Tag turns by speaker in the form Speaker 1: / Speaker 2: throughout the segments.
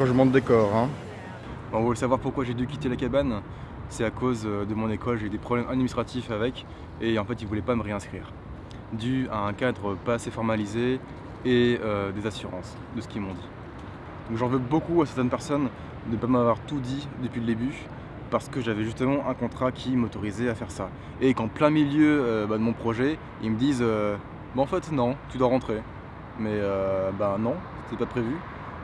Speaker 1: changement de décor. Hein.
Speaker 2: On veut savoir pourquoi j'ai dû quitter la cabane. C'est à cause euh, de mon école, j'ai eu des problèmes administratifs avec et en fait ils ne voulaient pas me réinscrire. Dû à un cadre pas assez formalisé et euh, des assurances de ce qu'ils m'ont dit. Donc j'en veux beaucoup à certaines personnes de ne pas m'avoir tout dit depuis le début parce que j'avais justement un contrat qui m'autorisait à faire ça. Et qu'en plein milieu euh, bah, de mon projet, ils me disent en fait non, tu dois rentrer. Mais bah non, c'était pas prévu.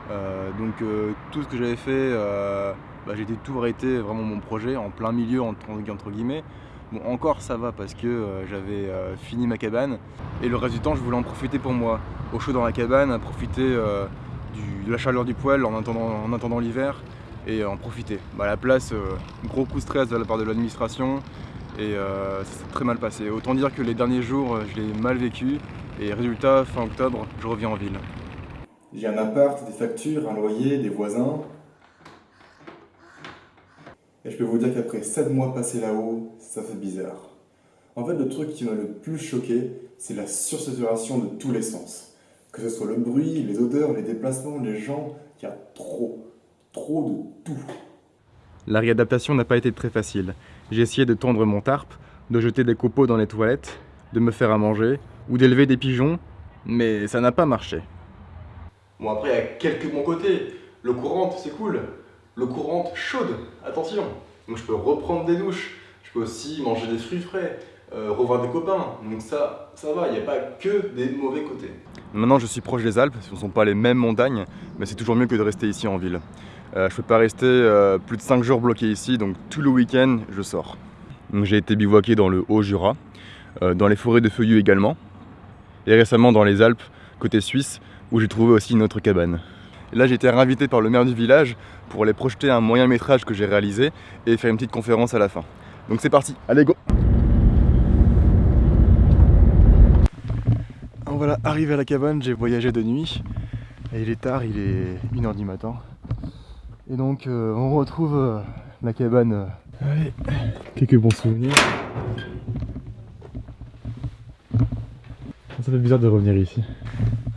Speaker 2: Euh, donc euh, tout ce que j'avais fait, euh, bah, j'ai tout arrêté vraiment mon projet en plein milieu entre, guillemets. Bon encore ça va parce que j'avais fini ma cabane et le reste du temps je voulais en profiter pour moi. Au chaud dans la cabane, profiter de la chaleur du poêle en attendant, l'hiver et en profiter. Bah, à la place, gros coup de stress de la part de l'administration et ça s'est très mal passé. Autant dire que les derniers jours je l'ai mal vécu et résultat fin octobre je reviens en ville.
Speaker 1: J'ai un appart, des factures, un loyer, des voisins. Et je peux vous dire qu'après 7 mois passés là-haut, ça fait bizarre. En fait, le truc qui m'a le plus choqué, c'est la sursaturation de tous les sens. Que ce soit le bruit, les odeurs, les déplacements, les gens, il y a trop, trop de tout.
Speaker 2: La réadaptation n'a pas été très facile. J'ai essayé de tendre mon tarp, de jeter des copeaux dans les toilettes, de me faire à manger, ou d'élever des pigeons, mais ça n'a pas marché.
Speaker 1: Bon après il y a quelques bons côtés. L'eau courante c'est cool. L'eau courante chaude, attention. Donc je peux reprendre des douches. Je peux aussi manger des fruits frais, euh, revoir des copains. Donc ça, ça va, il n'y a pas que des mauvais côtés.
Speaker 2: Maintenant je suis proche des Alpes, ce ne sont pas les mêmes montagnes, mais c'est toujours mieux que de rester ici en ville. Euh, je ne peux pas rester euh, plus de 5 jours bloqué ici, donc tout le week-end je sors. J'ai été bivouaqué dans le Haut-Jura, dans les forêts de feuillus également, et récemment dans les Alpes, côté suisse, où j'ai trouvé aussi une autre cabane. là j'ai été réinvité par le maire du village pour aller projeter un moyen métrage que j'ai réalisé et faire une petite conférence à la fin. Donc c'est parti, allez go Voilà, arrivé à la cabane, j'ai voyagé de nuit. Et il est tard, il est 1h du matin. Et donc euh, on retrouve euh, la cabane. Euh, allez, quelques bons souvenirs. Ça fait bizarre de revenir ici.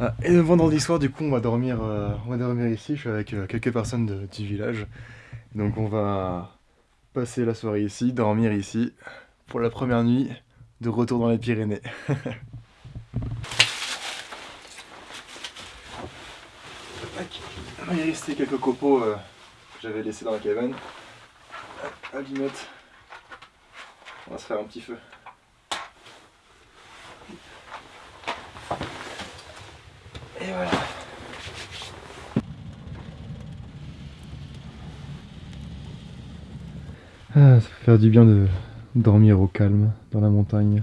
Speaker 2: Ah, et le vendredi soir, du coup, on va dormir, euh, on va dormir ici. Je suis avec euh, quelques personnes du village. Donc on va passer la soirée ici, dormir ici, pour la première nuit de retour dans les Pyrénées. Il est resté quelques copeaux euh, que j'avais laissés dans la cabane. Allumettes. On va se faire un petit feu. Ah, ça fait faire du bien de dormir au calme dans la montagne.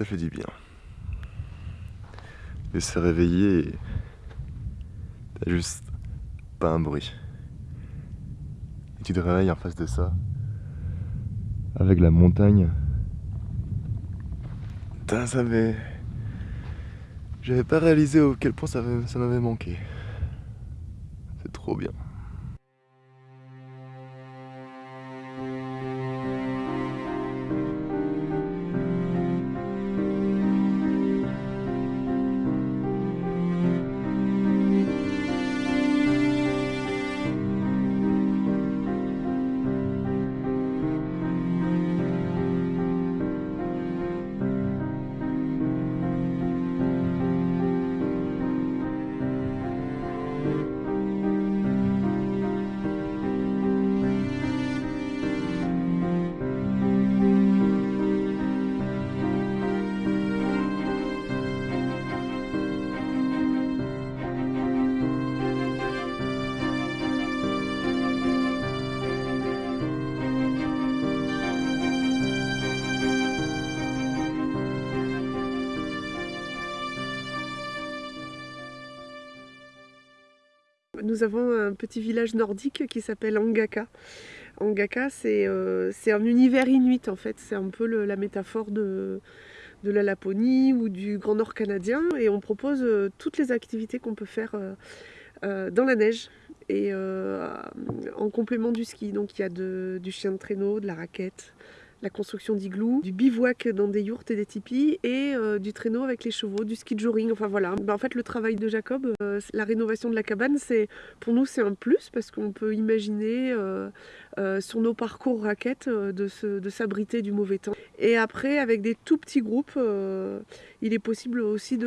Speaker 2: Ça fait du bien. De se réveiller et t'as juste pas un bruit. Et tu te réveilles en face de ça, avec la montagne. Putain, ça m'avait... J'avais pas réalisé au quel point ça m'avait manqué. C'est trop bien.
Speaker 3: Nous avons un petit village nordique qui s'appelle Angaka. Angaka, c'est un univers inuit en fait. C'est un peu la métaphore de, la Laponie ou du Grand Nord canadien. Et on propose toutes les activités qu'on peut faire dans la neige et en complément du ski. Donc il y a du chien de traîneau, de la raquette, la construction d'igloo, du bivouac dans des yourtes et des tipis et euh, du traîneau avec les chevaux, du ski joring. Enfin voilà. Ben, en fait, le travail de Jacob, euh, la rénovation de la cabane, c'est pour nous c'est un plus parce qu'on peut imaginer euh, sur nos parcours raquettes de s'abriter du mauvais temps. Et après, avec des tout petits groupes, il est possible aussi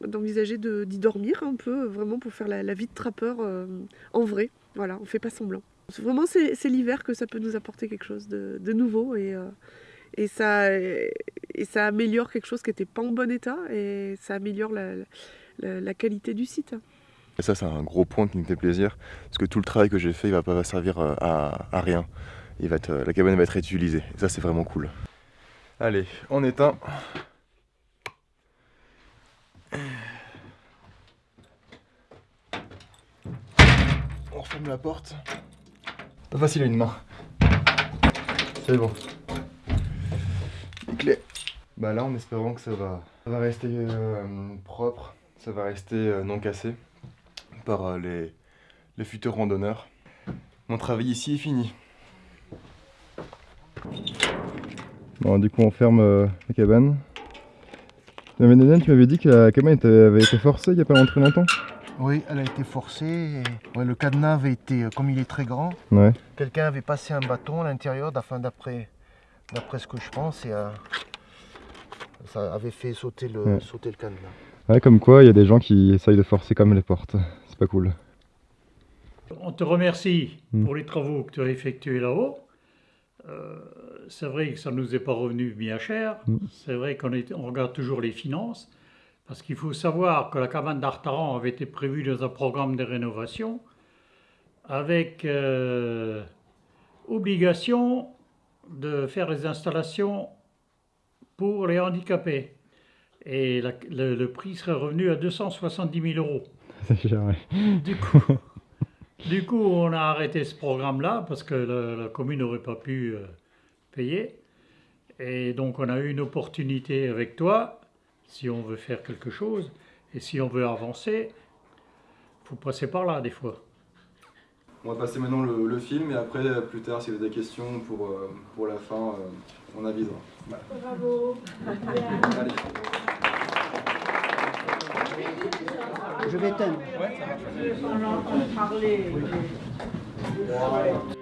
Speaker 3: d'envisager d'y dormir un peu, vraiment pour faire la, la vie de trappeur en vrai. Voilà, on fait pas semblant. Vraiment, c'est l'hiver que ça peut nous apporter quelque chose de, nouveau et, euh, et, ça, améliore quelque chose qui n'était pas en bon état et ça améliore la, qualité du site.
Speaker 2: Et ça, c'est un gros point qui me fait plaisir parce que tout le travail que j'ai fait, il va pas servir euh, à, rien. Être, la cabane va être réutilisée. Ça, c'est vraiment cool. Allez, on éteint. On referme la porte. Pas facile à une main. C'est bon. Les clés. Bah là, en espérant que ça va, ça va rester euh, propre, ça va rester euh, non cassé par euh, les, les futurs randonneurs. Mon travail ici est fini. Bon, du coup, on ferme la cabane. tu m'avais dit que la cabane avait été forcée il n'y a pas longtemps
Speaker 4: oui, elle a été forcée. le cadenas avait été, euh, comme il est très grand, quelqu'un avait passé un bâton à l'intérieur, d'après ce que je pense, et euh, ça avait fait sauter le, sauter le cadenas.
Speaker 2: Ouais, comme quoi, il y a des gens qui essayent de forcer comme les portes. C'est pas cool.
Speaker 5: On te remercie hmm. pour les travaux que tu as effectués là-haut. Euh, c'est vrai que ça ne nous est pas revenu bien cher. Hmm. C'est vrai qu'on on regarde toujours les finances. Parce qu'il faut savoir que la cabane d'Artaran avait été prévue dans un programme de rénovation avec euh, obligation de faire les installations pour les handicapés. Et le, prix serait revenu à 270 000 euros. Du coup, du coup, on a arrêté ce programme-là parce que la, commune n'aurait pas pu euh, payer. Et donc, on a eu une opportunité avec toi si on veut faire quelque chose et si on veut avancer, il faut passer par là des fois.
Speaker 2: On va passer maintenant le, film et après, plus tard, si vous avez des questions pour, euh, pour la fin, euh, on avisera.
Speaker 3: Bravo Allez.
Speaker 4: Je vais t'aimer.
Speaker 3: Ouais,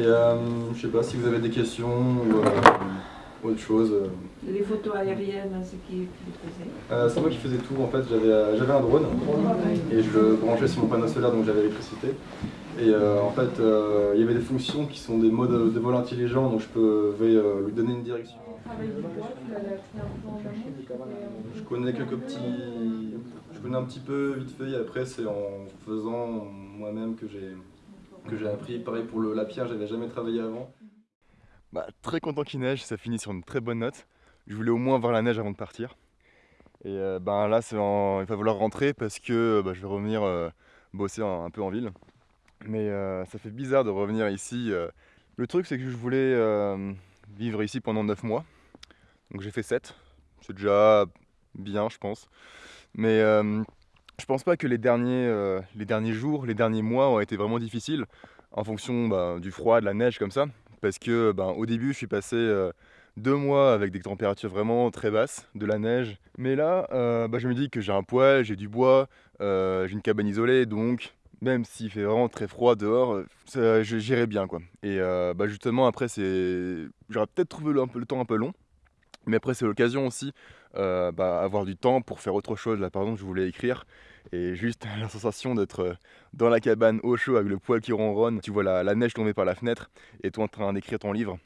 Speaker 2: Et euh, je sais pas si vous avez des questions ou euh, autre chose. Euh.
Speaker 3: Les photos aériennes, c'est qui, qui les
Speaker 2: faisait? C'est moi qui faisais tout en fait. J'avais un drone et je le branchais sur mon panneau solaire donc j'avais l'électricité. Et en fait, il y avait des fonctions qui sont des modes de vol intelligents donc je peux lui donner une direction. Je connais quelques petits. Je connais un petit peu vite fait et après c'est en faisant moi-même que j'ai que j'ai appris. Pareil pour le, la pierre, j'avais jamais travaillé avant. Bah, très content qu'il neige, ça finit sur une très bonne note. Je voulais au moins voir la neige avant de partir. Et ben là, il va falloir rentrer parce que bah, je vais revenir euh, bosser un, peu en ville. Mais euh, ça fait bizarre de revenir ici. Le truc, c'est que je voulais vivre ici pendant 9 mois. Donc j'ai fait 7. C'est déjà bien, je pense. Mais je pense pas que les derniers, euh, les derniers jours, les derniers mois ont été vraiment difficiles en fonction bah, du froid, de la neige comme ça. Parce que bah, au début, je suis passé euh, deux mois avec des températures vraiment très basses, de la neige. Mais là, euh, bah, je me dis que j'ai un poêle, j'ai du bois, j'ai une cabane isolée, donc même s'il fait vraiment très froid dehors, j'irai bien quoi. Et justement après, j'aurais peut-être trouvé le, le temps un peu long. Mais après, c'est l'occasion aussi euh, bah, avoir du temps pour faire autre chose. Là, par exemple, je voulais écrire et juste la sensation d'être euh, dans la cabane au chaud avec le poil qui ronronne, tu vois la, neige tomber par la fenêtre et toi en train d'écrire ton livre,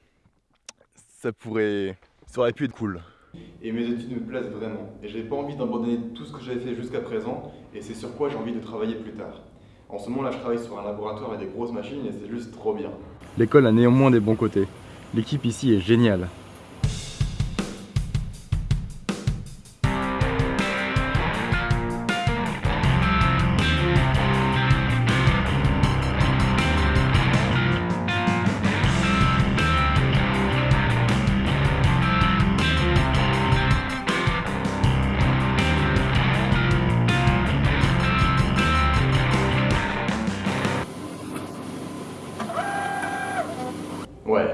Speaker 2: ça pourrait, ça aurait pu être cool. Et mes études me plaisent vraiment et j'ai pas envie d'abandonner tout ce que j'avais fait jusqu'à présent et c'est sur quoi j'ai envie de travailler plus tard. En ce moment là je travaille sur un laboratoire avec des grosses machines et c'est juste trop bien. L'école a néanmoins des bons côtés. L'équipe ici est géniale.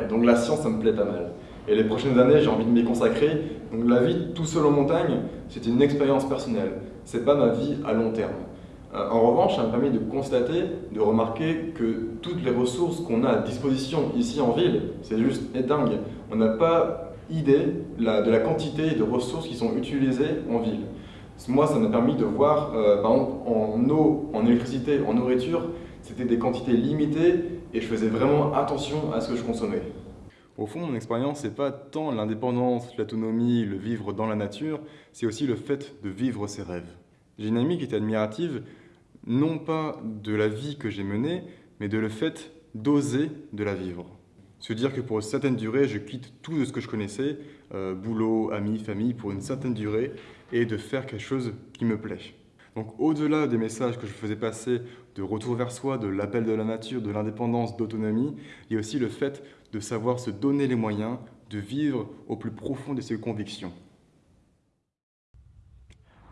Speaker 2: Donc la science, ça me plaît pas mal. Et les prochaines années, j'ai envie de m'y consacrer. Donc la vie tout seul en montagne, c'est une expérience personnelle. C'est pas ma vie à long terme. Euh, en revanche, ça m'a permis de constater, de remarquer que toutes les ressources qu'on a à disposition ici en ville, c'est juste dingue. On n'a pas idée de la quantité de ressources qui sont utilisées en ville. Moi, ça m'a permis de voir, euh, par exemple, en eau, en électricité, en nourriture, c'était des quantités limitées et je faisais vraiment attention à ce que je consommais. Au fond, mon expérience, n'est pas tant l'indépendance, l'autonomie, le vivre dans la nature, c'est aussi le fait de vivre ses rêves. J'ai une amie qui était admirative, non pas de la vie que j'ai menée, mais de le fait d'oser de la vivre. Se dire que pour une certaine durée, je quitte tout de ce que je connaissais, euh, boulot, amis, famille, pour une certaine durée, et de faire quelque chose qui me plaît. Donc au-delà des messages que je faisais passer de retour vers soi, de l'appel de la nature, de l'indépendance, d'autonomie, il y a aussi le fait de savoir se donner les moyens de vivre au plus profond de ses convictions.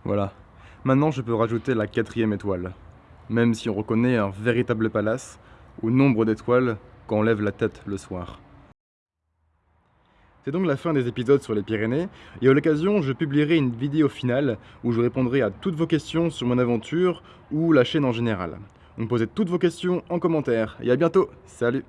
Speaker 2: Voilà, maintenant je peux rajouter la quatrième étoile, même si on reconnaît un véritable palace au nombre d'étoiles quand on lève la tête le soir. C'est donc la fin des épisodes sur les Pyrénées, et à l'occasion, je publierai une vidéo finale où je répondrai à toutes vos questions sur mon aventure ou la chaîne en général. Donc posez toutes vos questions en commentaire, et à bientôt, salut